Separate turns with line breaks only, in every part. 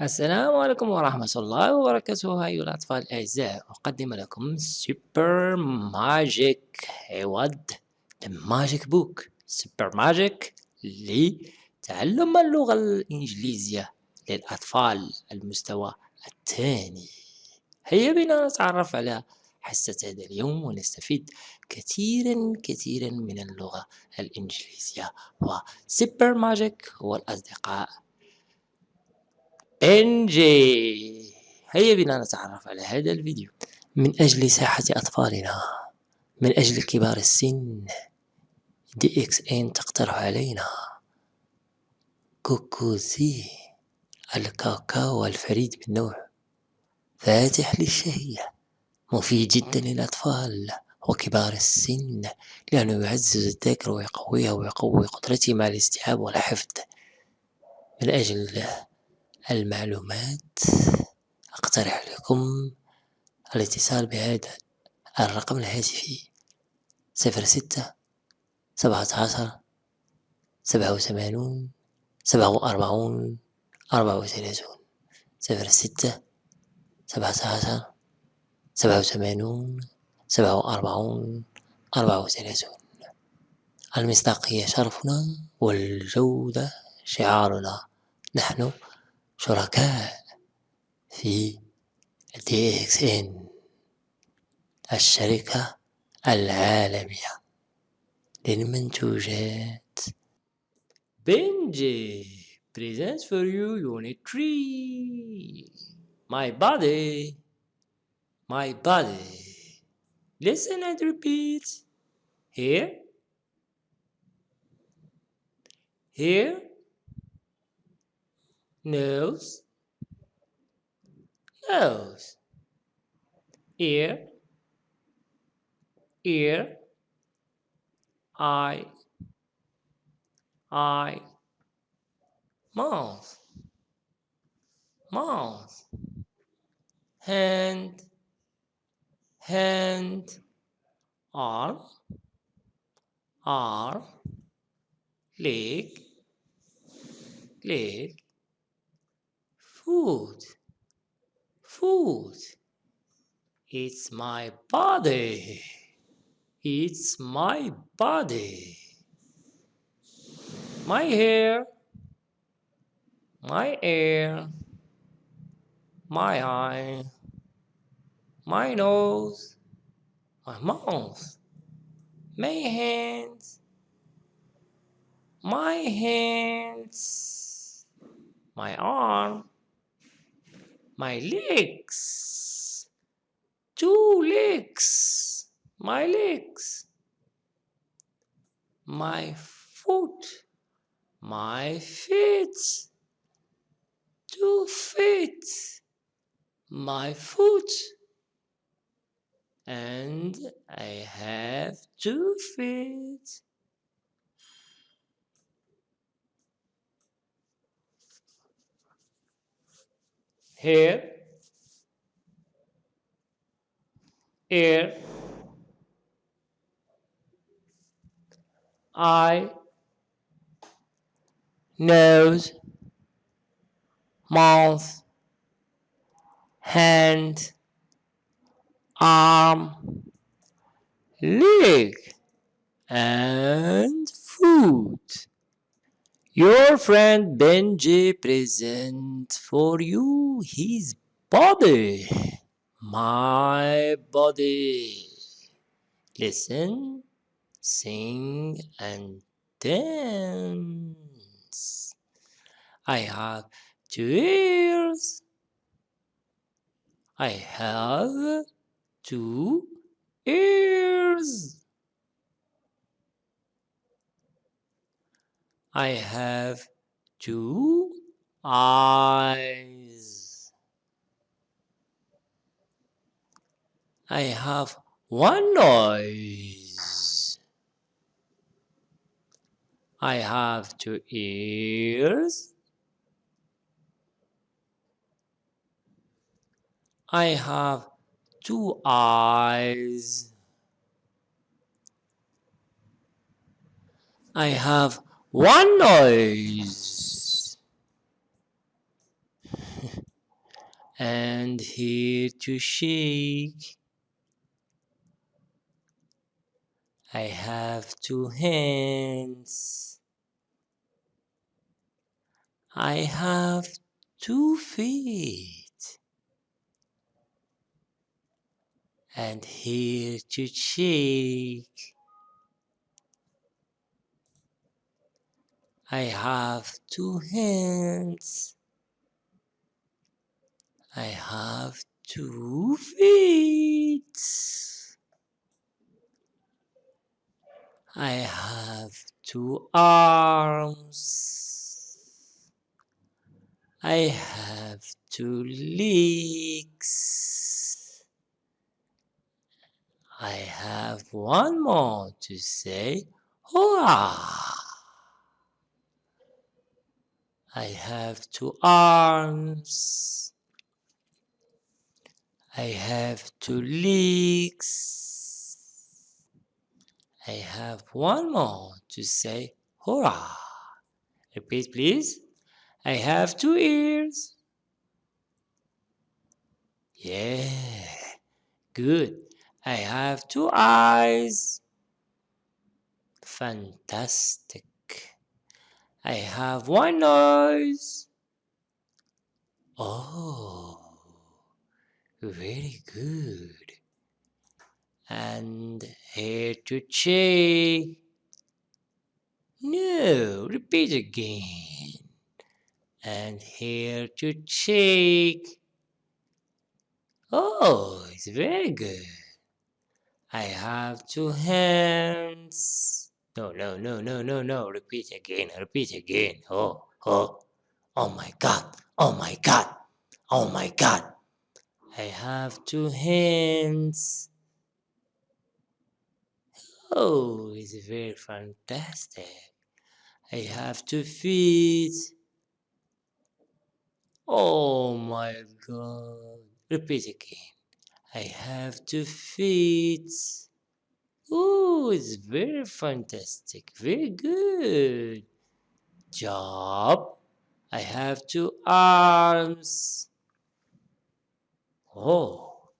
السلام عليكم ورحمة الله وبركاته. أيها الأطفال الأعزاء أقدم لكم سوبر ماجيك عوض ماجيك بوك سوبر ماجيك لتعلم اللغة الإنجليزية للأطفال المستوى الثاني. هيا بنا نتعرف على حصة هذا اليوم ونستفيد كثيرا كثيرا من اللغة الإنجليزية. وسوبر ماجيك هو الأصدقاء انجي هيا بنا نتعرف على هذا الفيديو. من أجل ساحة أطفالنا من أجل كبار السن دي إكس إن تقترح علينا. كوكوزي الكاكاو الفريد من نوعه فاتح للشهية. مفيد جدا للأطفال وكبار السن لأنه يعزز الذاكرة ويقويها ويقوي قدرتهم على الاستيعاب والحفظ. من أجل المعلومات أقترح لكم الاتصال بهذا الرقم الهاتفي صفر ستة سبعة عشر سبعة وثمانون سبعة وأربعون أربعة وثلاثون صفر ستة سبعة عشر سبعة وثمانون سبعة وأربعون أربعة وثلاثون. المصداقية شرفنا والجودة شعارنا. نحن شركاء في دي إكس ان الشركة العالمية للمنتوجات بنجي presents for you unit 3 my body my body listen and repeat here here nose, nose, ear, ear, eye, eye, mouth, mouth, hand, hand, arm, arm, leg, leg, food, food. It's my body. It's my body. My hair, my ear, my eye, my nose, my mouth, my hands, my hands, my arm, my legs. Two legs. My legs. My foot. My feet. Two feet. My foot. And I have two feet here, ear, eye, nose, mouth, hand, arm, leg, and foot. Your friend Benji presents for you his body. My body. Listen, sing, and dance. I have two ears. I have two ears. I have two eyes. I have one nose. I have two ears. I have two eyes. I have one noise. and here to shake. I have two hands. I have two feet. And here to shake. I have two hands. I have two feet. I have two arms. I have two legs. I have one more to say, hurrah! I have two arms. I have two legs. I have one more to say hurrah. Repeat please. I have two ears. Yeah, good. I have two eyes. Fantastic. I have one nose. Oh, very good. And here to cheek. No, repeat again. And here to cheek. Oh, it's very good. I have two hands. No, no, no, no, no, no. Repeat again, repeat again. Oh, oh, oh my God, oh my God, oh my God. I have two hands. Oh, it's very fantastic. I have two feet. Oh my God. Repeat again. I have two feet. Oh, it's very fantastic. Very good job. I have two arms. Oh,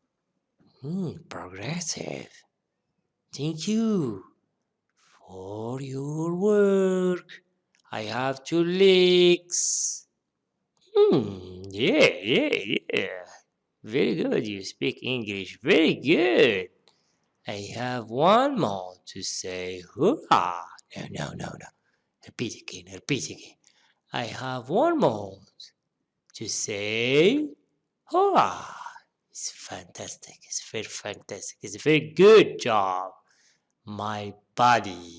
hmm, progressive. Thank you for your work. I have two legs. Hmm, yeah, yeah, yeah. Very good. You speak English. Very good. I have one more to say hurrah. No, no, no, no. Repeat again, repeat again. I have one more to say hurrah. It's fantastic. It's very fantastic. It's a very good job. My body.